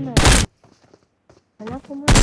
mana? Mana aku mana?